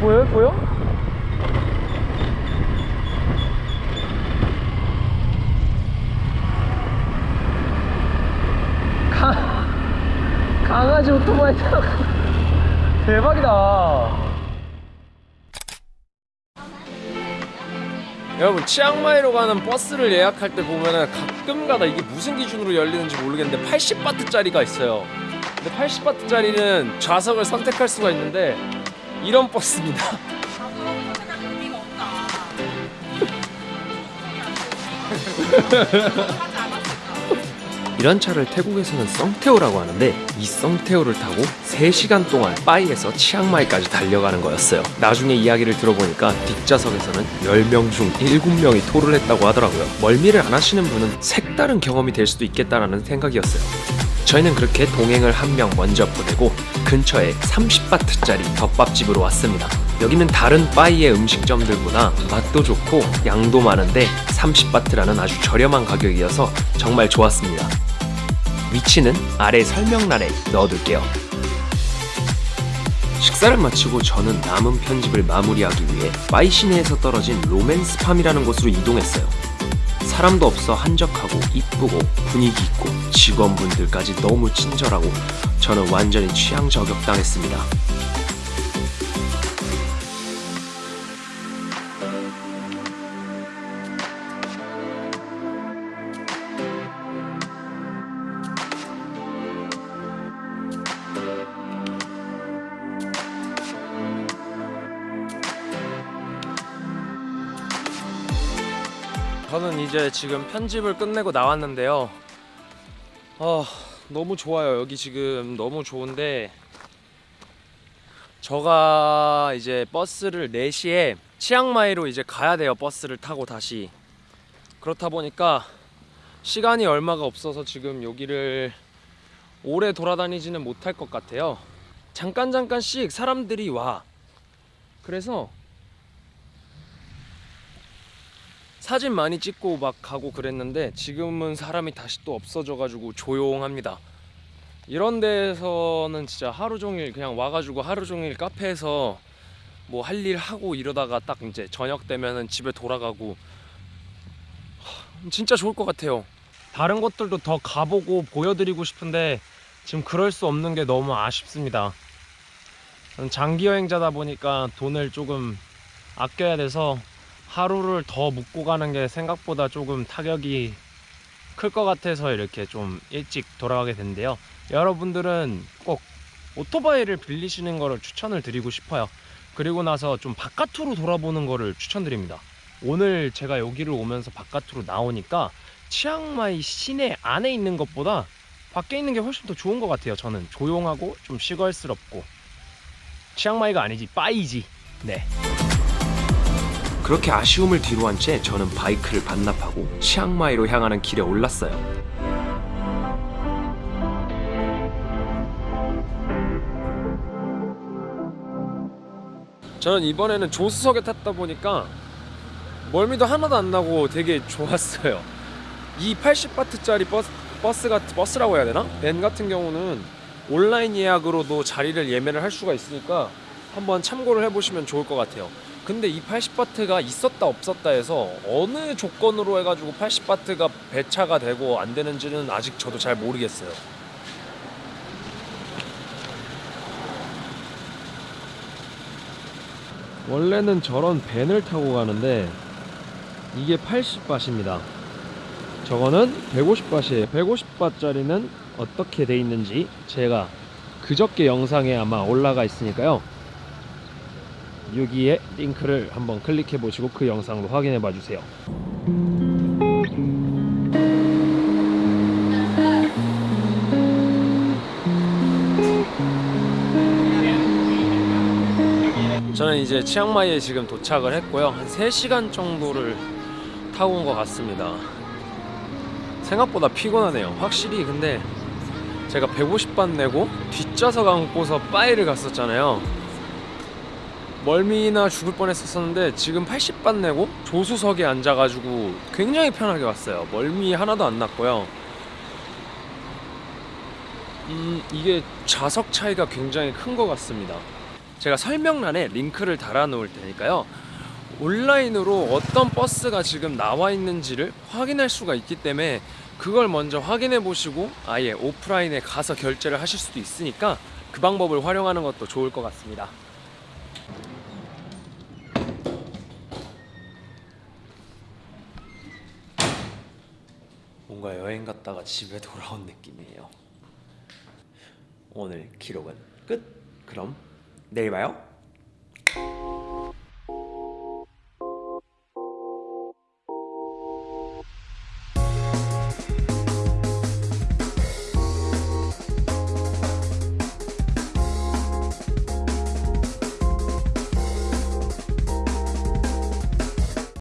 보여요? 보여? 강, 강아지 오토바이 타고 대박이다 여러분 치앙마이로 가는 버스를 예약할 때 보면은 가끔가다 이게 무슨 기준으로 열리는지 모르겠는데 80바트짜리가 있어요 근데 80바트짜리는 좌석을 선택할 수가 있는데 이런 버스입니다? 이런 차를 태국에서는 썽테오라고 하는데 이 썽테오를 타고 3시간 동안 빠이에서 치앙마이까지 달려가는 거였어요. 나중에 이야기를 들어보니까 뒷좌석에서는 10명 중 7명이 토를 했다고 하더라고요. 멀미를 안 하시는 분은 색다른 경험이 될 수도 있겠다라는 생각이었어요 저희는 그렇게 동행을 한 명 먼저 보내고 근처에 30바트짜리 덮밥집으로 왔습니다 여기는 다른 빠이의 음식점들보다 맛도 좋고 양도 많은데 30바트라는 아주 저렴한 가격이어서 정말 좋았습니다 위치는 아래 설명란에 넣어둘게요. 식사를 마치고 저는 남은 편집을 마무리하기 위해 파이 시내에서 떨어진 로맨스팜이라는 곳으로 이동했어요. 사람도 없어 한적하고 이쁘고 분위기 있고 직원분들까지 너무 친절하고 저는 완전히 취향 저격당했습니다. 저는 이제 지금 편집을 끝내고 나왔는데요. 아, 너무 좋아요. 여기 지금 너무 좋은데 저가 이제 버스를 4시에 치앙마이로 이제 가야 돼요. 버스를 타고 다시. 그렇다 보니까 시간이 얼마가 없어서 지금 여기를 오래 돌아다니지는 못할 것 같아요. 잠깐 잠깐씩 사람들이 와. 그래서 사진 많이 찍고 막 가고 그랬는데 지금은 사람이 다시 또 없어져 가지고 조용합니다. 이런 데서는 진짜 하루 종일 그냥 와가지고 하루 종일 카페에서 뭐 할 일 하고 이러다가 딱 이제 저녁 되면은 집에 돌아가고 하, 진짜 좋을 것 같아요. 다른 곳들도 더 가보고 보여드리고 싶은데 지금 그럴 수 없는 게 너무 아쉽습니다. 장기 여행자다 보니까 돈을 조금 아껴야 돼서 하루를 더 묵고 가는 게 생각보다 조금 타격이 클 것 같아서 이렇게 좀 일찍 돌아가게 된대요. 여러분들은 꼭 오토바이를 빌리시는 거를 추천을 드리고 싶어요. 그리고 나서 좀 바깥으로 돌아보는 거를 추천드립니다. 오늘 제가 여기를 오면서 바깥으로 나오니까 치앙마이 시내 안에 있는 것보다 밖에 있는 게 훨씬 더 좋은 것 같아요. 저는 조용하고 좀 시골스럽고 치앙마이가 아니지 빠이지. 네. 그렇게 아쉬움을 뒤로 한 채 저는 바이크를 반납하고 치앙마이로 향하는 길에 올랐어요. 저는 이번에는 조수석에 탔다 보니까 멀미도 하나도 안 나고 되게 좋았어요. 이 80바트짜리 버스, 버스 같 버스라고 해야 되나? 밴 같은 경우는 온라인 예약으로도 자리를 예매를 할 수가 있으니까 한번 참고를 해보시면 좋을 것 같아요. 근데 이 80바트가 있었다 없었다 해서 어느 조건으로 해가지고 80바트가 배차가 되고 안 되는지는 아직 저도 잘 모르겠어요. 원래는 저런 밴을 타고 가는데 이게 80바트입니다. 저거는 150바트예요. 150바트짜리는 어떻게 돼 있는지 제가 그저께 영상에 아마 올라가 있으니까요. 여기에 링크를 한번 클릭해 보시고 그 영상도 확인해 봐 주세요. 저는 이제 치앙마이에 지금 도착을 했고요. 한 3시간 정도를 타고 온 것 같습니다. 생각보다 피곤하네요. 확실히 근데 제가 150반 내고 뒷좌석 안고서 빠이를 갔었잖아요. 멀미나 죽을 뻔했었는데 지금 80반 내고 조수석에 앉아가지고 굉장히 편하게 왔어요. 멀미 하나도 안 났고요. 음 이게 좌석 차이가 굉장히 큰 것 같습니다. 제가 설명란에 링크를 달아 놓을 테니까요. 온라인으로 어떤 버스가 지금 나와 있는지를 확인할 수가 있기 때문에 그걸 먼저 확인해 보시고 아예 오프라인에 가서 결제를 하실 수도 있으니까 그 방법을 활용하는 것도 좋을 것 같습니다. 뭔가 여행 갔다가 집에 돌아온 느낌이에요. 오늘 기록은 끝. 그럼 내일 봐요.